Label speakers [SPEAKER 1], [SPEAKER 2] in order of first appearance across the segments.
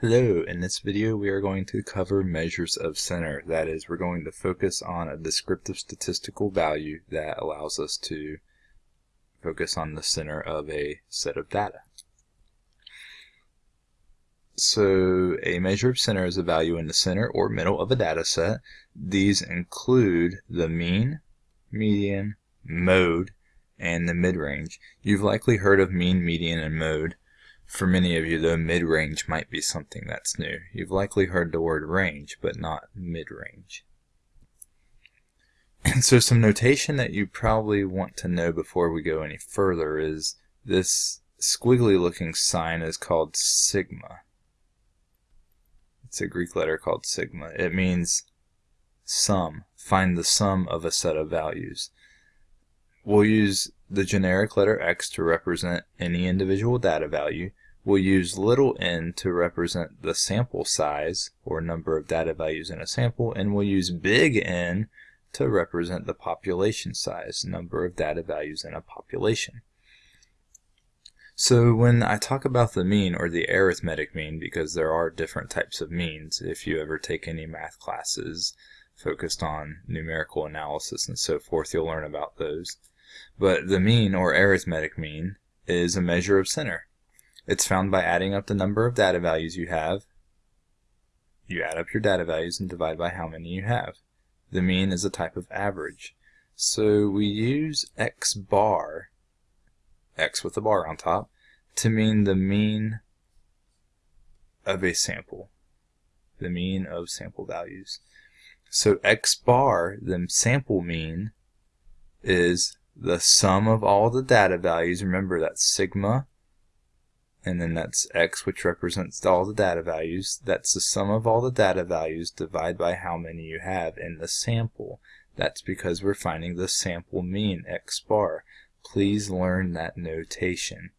[SPEAKER 1] Hello, in this video we are going to cover measures of center. That is, we're going to focus on a descriptive statistical value that allows us to focus on the center of a set of data. So a measure of center is a value in the center or middle of a data set. These include the mean, median, mode, and the mid-range. You've likely heard of mean, median, and mode. For many of you, though, mid-range might be something that's new. You've likely heard the word range, but not mid-range. And so some notation that you probably want to know before we go any further is this squiggly looking sign is called sigma. It's a Greek letter called sigma. It means sum. Find the sum of a set of values. We'll use the generic letter x to represent any individual data value. We'll use little n to represent the sample size or number of data values in a sample, and we'll use big N to represent the population size, number of data values in a population. So when I talk about the mean or the arithmetic mean, because there are different types of means, if you ever take any math classes focused on numerical analysis and so forth, you'll learn about those. But the mean, or arithmetic mean, is a measure of center. It's found by adding up the number of data values you have. You add up your data values and divide by how many you have. The mean is a type of average. So we use x bar, x with a bar on top, to mean the mean of a sample, the mean of sample values. So x bar, the sample mean, is the sum of all the data values, remember that's sigma, and then that's x which represents all the data values. That's the sum of all the data values divided by how many you have in the sample. That's because we're finding the sample mean, x bar. Please learn that notation.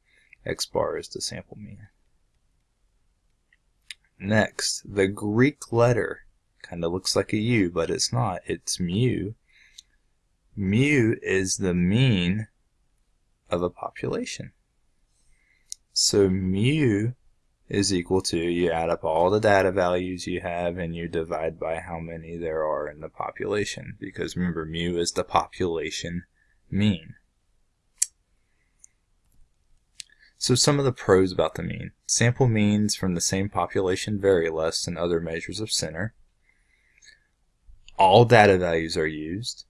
[SPEAKER 1] x bar is the sample mean. Next, the Greek letter. Kind of looks like a U, but it's not. It's mu mu is the mean of a population. So mu is equal to, you add up all the data values you have and you divide by how many there are in the population. Because remember, mu is the population mean. So some of the pros about the mean. Sample means from the same population vary less than other measures of center. All data values are used.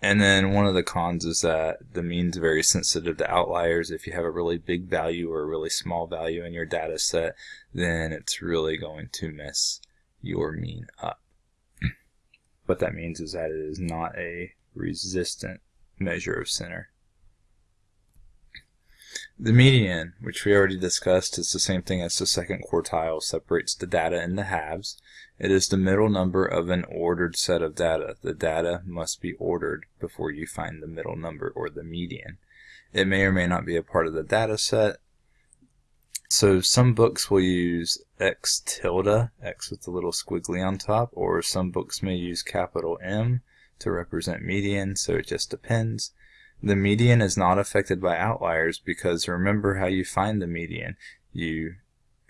[SPEAKER 1] And then one of the cons is that the mean's very sensitive to outliers. If you have a really big value or a really small value in your data set, then it's really going to mess your mean up. what that means is that it is not a resistant measure of center. The median, which we already discussed, is the same thing as the second quartile, separates the data into halves. It is the middle number of an ordered set of data. The data must be ordered before you find the middle number or the median. It may or may not be a part of the data set. So some books will use x tilde, x with the little squiggly on top, or some books may use capital M to represent median, so it just depends. The median is not affected by outliers because remember how you find the median. You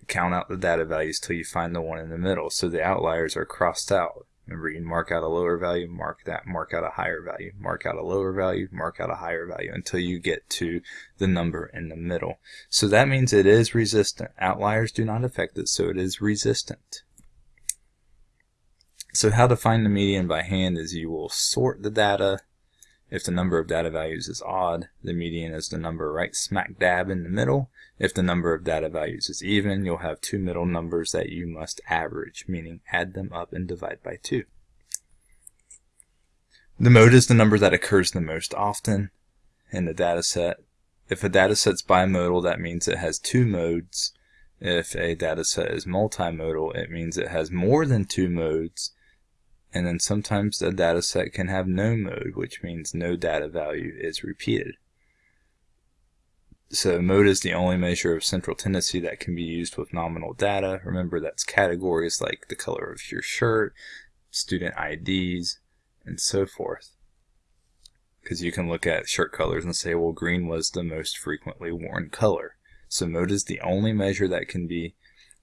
[SPEAKER 1] count out the data values till you find the one in the middle. So the outliers are crossed out. Remember, you mark out a lower value, mark that, mark out a higher value, mark out a lower value, mark out a higher value until you get to the number in the middle. So that means it is resistant. Outliers do not affect it, so it is resistant. So how to find the median by hand is you will sort the data if the number of data values is odd, the median is the number right smack dab in the middle. If the number of data values is even, you'll have two middle numbers that you must average, meaning add them up and divide by 2. The mode is the number that occurs the most often in the data set. If a data set's bimodal, that means it has two modes. If a data set is multimodal, it means it has more than two modes and then sometimes the data set can have no mode, which means no data value is repeated. So mode is the only measure of central tendency that can be used with nominal data. Remember that's categories like the color of your shirt, student IDs, and so forth. Because you can look at shirt colors and say, well, green was the most frequently worn color. So mode is the only measure that can be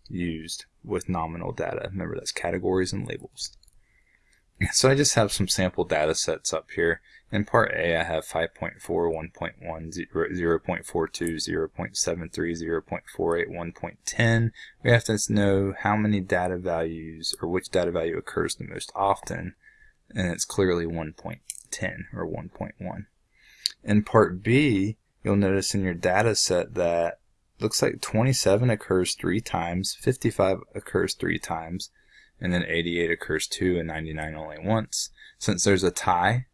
[SPEAKER 1] used with nominal data. Remember, that's categories and labels. So I just have some sample data sets up here. In part A, I have 5.4, 1.1, 0.42, 0.73, 0.48, 1.10. We have to know how many data values or which data value occurs the most often, and it's clearly 1.10 or 1.1. In part B, you'll notice in your data set that looks like 27 occurs three times, 55 occurs three times, and then 88 occurs two and 99 only once. Since there's a tie,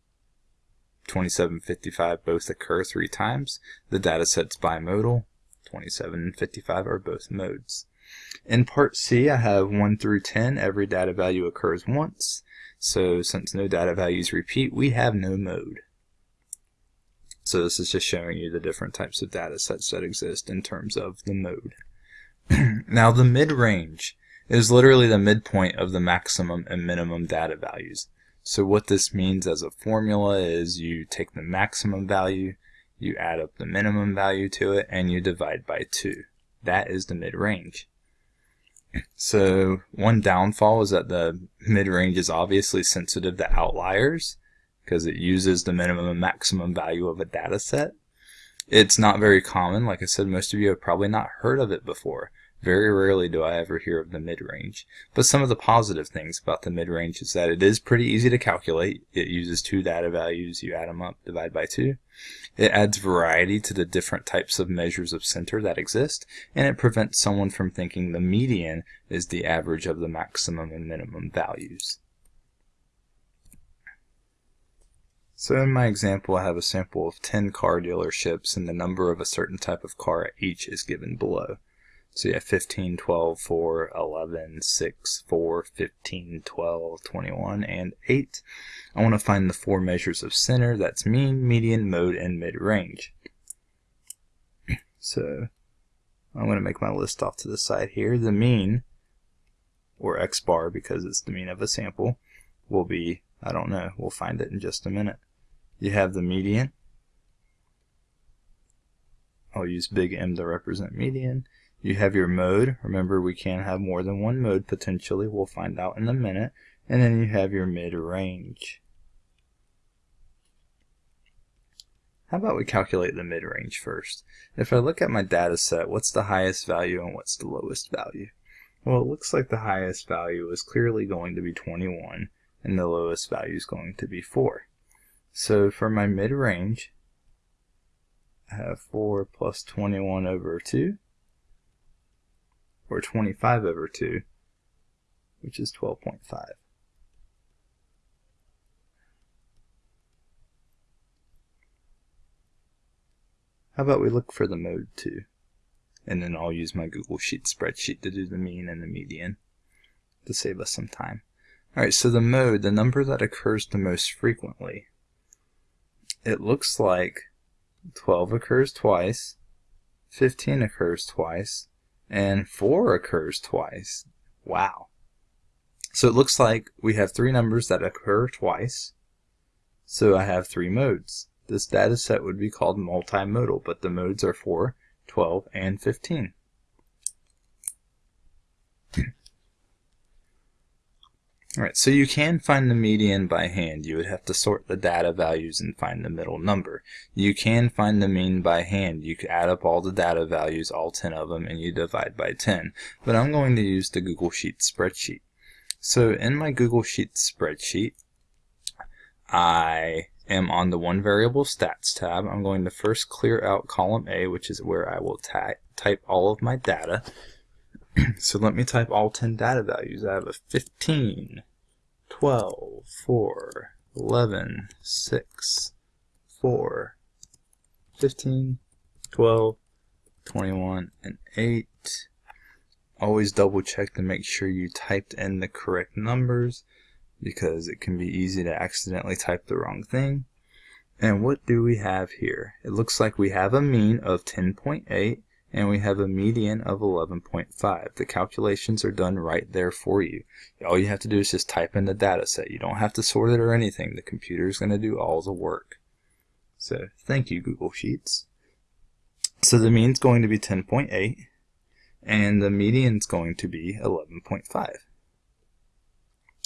[SPEAKER 1] 27 and 55 both occur three times. The data set's bimodal. 27 and 55 are both modes. In part C, I have 1 through 10. Every data value occurs once. So since no data values repeat, we have no mode. So this is just showing you the different types of data sets that exist in terms of the mode. now the mid-range is literally the midpoint of the maximum and minimum data values. So what this means as a formula is you take the maximum value, you add up the minimum value to it, and you divide by 2. That is the mid-range. So one downfall is that the mid-range is obviously sensitive to outliers because it uses the minimum and maximum value of a data set. It's not very common. Like I said, most of you have probably not heard of it before. Very rarely do I ever hear of the mid-range. But some of the positive things about the mid-range is that it is pretty easy to calculate. It uses two data values, you add them up, divide by two. It adds variety to the different types of measures of center that exist, and it prevents someone from thinking the median is the average of the maximum and minimum values. So in my example, I have a sample of 10 car dealerships, and the number of a certain type of car at each is given below. So have 15, 12, 4, 11, 6, 4, 15, 12, 21, and 8. I want to find the four measures of center. That's mean, median, mode, and mid-range. So I'm going to make my list off to the side here. The mean, or x bar because it's the mean of a sample, will be, I don't know, we'll find it in just a minute. You have the median. I'll use big M to represent median. You have your mode. Remember, we can have more than one mode potentially. We'll find out in a minute. And then you have your mid-range. How about we calculate the mid-range first? If I look at my data set, what's the highest value and what's the lowest value? Well, it looks like the highest value is clearly going to be 21, and the lowest value is going to be 4. So for my mid-range, I have 4 plus 21 over 2 or 25 over 2, which is 12.5. How about we look for the mode 2? And then I'll use my Google Sheet spreadsheet to do the mean and the median to save us some time. Alright, so the mode, the number that occurs the most frequently, it looks like 12 occurs twice, 15 occurs twice, and 4 occurs twice. Wow. So it looks like we have three numbers that occur twice. So I have three modes. This data set would be called multimodal, but the modes are 4, 12, and 15. Alright, so you can find the median by hand. You would have to sort the data values and find the middle number. You can find the mean by hand. You can add up all the data values, all 10 of them, and you divide by 10. But I'm going to use the Google Sheets spreadsheet. So in my Google Sheets spreadsheet, I am on the one variable stats tab. I'm going to first clear out column A, which is where I will type all of my data. so let me type all 10 data values. I have a 15, 12, 4, 11, 6, 4, 15, 12, 21, and 8. Always double check to make sure you typed in the correct numbers because it can be easy to accidentally type the wrong thing. And what do we have here? It looks like we have a mean of 10.8 and we have a median of 11.5. The calculations are done right there for you. All you have to do is just type in the data set. You don't have to sort it or anything. The computer is going to do all the work. So thank you, Google Sheets. So the mean is going to be 10.8. and the median is going to be 11.5.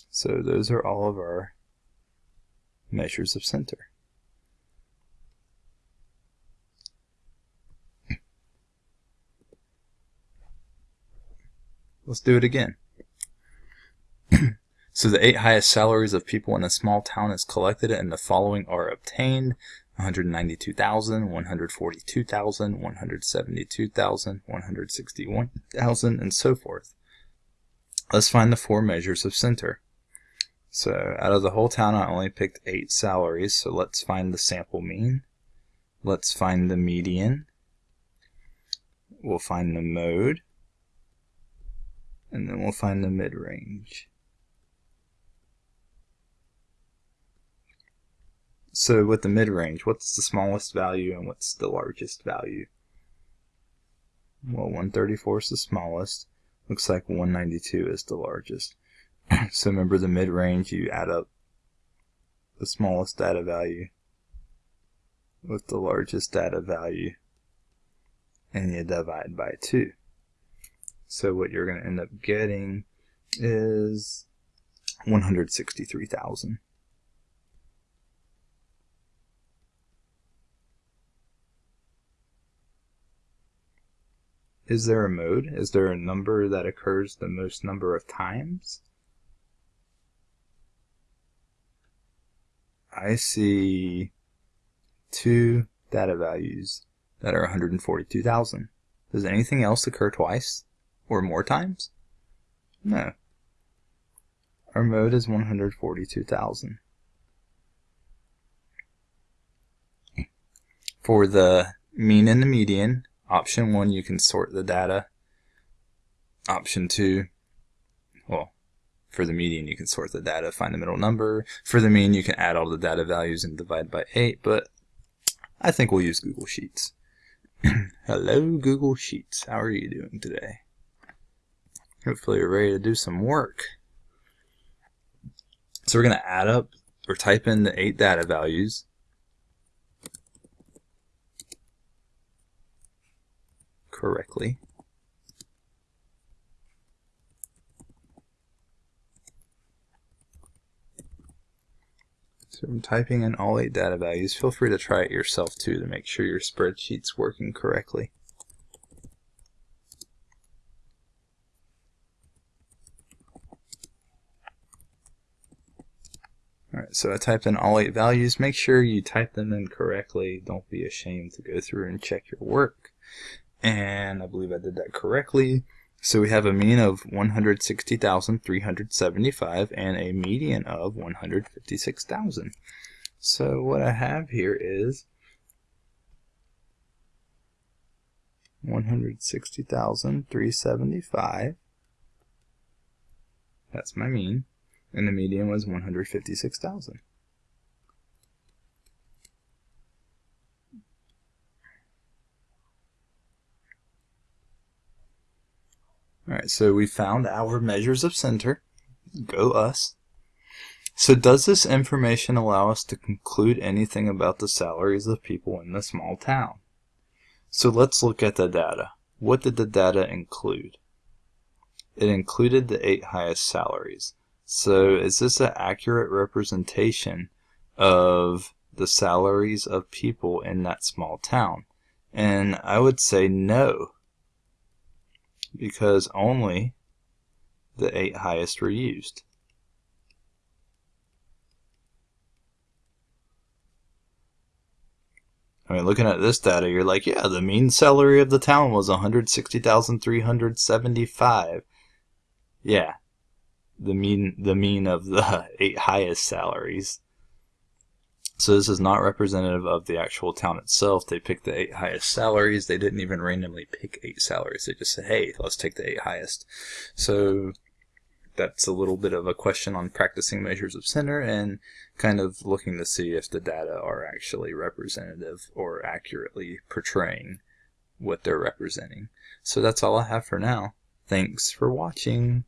[SPEAKER 1] So those are all of our measures of center. Let's do it again. so the eight highest salaries of people in a small town is collected and the following are obtained. 192,000, 142,000, 172,000, 161,000, and so forth. Let's find the four measures of center. So out of the whole town, I only picked eight salaries, so let's find the sample mean. Let's find the median. We'll find the mode. And then we'll find the mid-range. So with the mid-range, what's the smallest value and what's the largest value? Well, 134 is the smallest. Looks like 192 is the largest. so remember the mid-range, you add up the smallest data value with the largest data value and you divide by 2. So what you're going to end up getting is 163,000. Is there a mode? Is there a number that occurs the most number of times? I see two data values that are 142,000. Does anything else occur twice or more times? No. Our mode is 142,000. For the mean and the median, Option 1, you can sort the data. Option 2, well, for the median, you can sort the data, find the middle number. For the mean, you can add all the data values and divide by 8, but I think we'll use Google Sheets. Hello, Google Sheets. How are you doing today? Hopefully you're ready to do some work. So we're going to add up or type in the 8 data values correctly. So I'm typing in all eight data values. Feel free to try it yourself too to make sure your spreadsheet's working correctly. So I typed in all eight values. Make sure you type them in correctly. Don't be ashamed to go through and check your work and I believe I did that correctly. So we have a mean of 160,375 and a median of 156,000. So what I have here is 160,375. That's my mean. And the median was 156,000. Alright, so we found our measures of center. Go us. So does this information allow us to conclude anything about the salaries of people in the small town? So let's look at the data. What did the data include? It included the eight highest salaries. So is this an accurate representation of the salaries of people in that small town? And I would say no because only the eight highest were used. I mean, looking at this data, you're like, yeah, the mean salary of the town was 160,375. Yeah, the mean the mean of the eight highest salaries so this is not representative of the actual town itself. They picked the eight highest salaries. They didn't even randomly pick eight salaries. They just said, hey, let's take the eight highest. So that's a little bit of a question on practicing measures of center and kind of looking to see if the data are actually representative or accurately portraying what they're representing. So that's all I have for now. Thanks for watching.